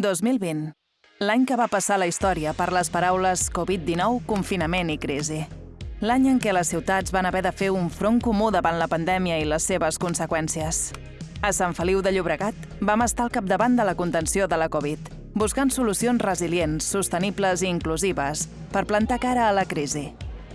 2020. L'any que va passar la història per les paraules Covid-19, confinament i crisi. L'any en què les ciutats van haver de fer un front comú davant la pandèmia i les seves conseqüències. A Sant Feliu de Llobregat vam estar al capdavant de la contenció de la Covid, buscant solucions resilients, sostenibles i inclusives per plantar cara a la crisi.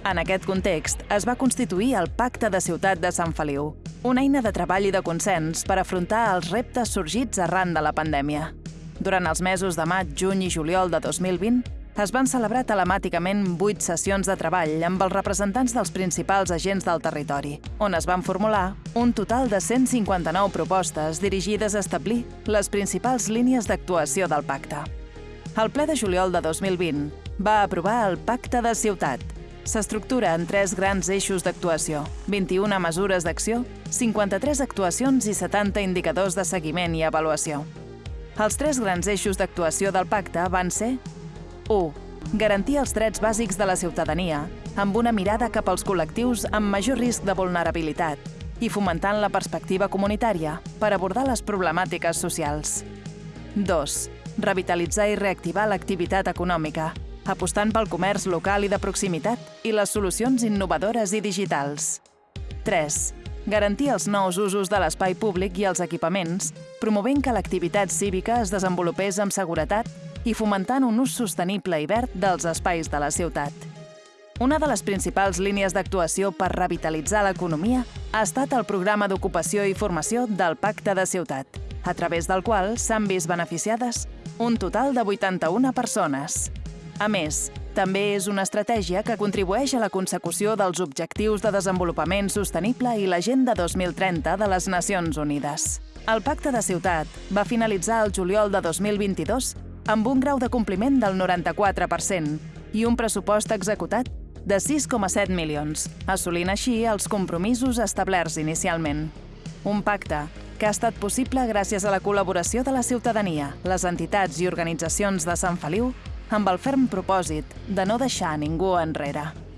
En aquest context, es va constituir el Pacte de Ciutat de Sant Feliu, una eina de treball i de consens per afrontar els reptes sorgits arran de la pandèmia. Durant els mesos de maig, juny i juliol de 2020, es van celebrar telemàticament vuit sessions de treball amb els representants dels principals agents del territori, on es van formular un total de 159 propostes dirigides a establir les principals línies d'actuació del pacte. El ple de juliol de 2020 va aprovar el Pacte de Ciutat. S'estructura en tres grans eixos d'actuació, 21 mesures d'acció, 53 actuacions i 70 indicadors de seguiment i avaluació. Els tres grans eixos d'actuació del pacte van ser 1. Garantir els drets bàsics de la ciutadania, amb una mirada cap als col·lectius amb major risc de vulnerabilitat i fomentant la perspectiva comunitària per abordar les problemàtiques socials. 2. Revitalitzar i reactivar l'activitat econòmica, apostant pel comerç local i de proximitat i les solucions innovadores i digitals. 3. Garantir els nous usos de l'espai públic i els equipaments, promovent que l'activitat cívica es desenvolupés amb seguretat i fomentant un ús sostenible i verd dels espais de la ciutat. Una de les principals línies d'actuació per revitalitzar l'economia ha estat el programa d'ocupació i formació del Pacte de Ciutat, a través del qual s'han vist beneficiades un total de 81 persones. A més, també és una estratègia que contribueix a la consecució dels Objectius de Desenvolupament Sostenible i l'Agenda 2030 de les Nacions Unides. El Pacte de Ciutat va finalitzar el juliol de 2022 amb un grau de compliment del 94% i un pressupost executat de 6,7 milions, assolint així els compromisos establerts inicialment. Un pacte que ha estat possible gràcies a la col·laboració de la ciutadania, les entitats i organitzacions de Sant Feliu amb el ferm propòsit de no deixar ningú enrere.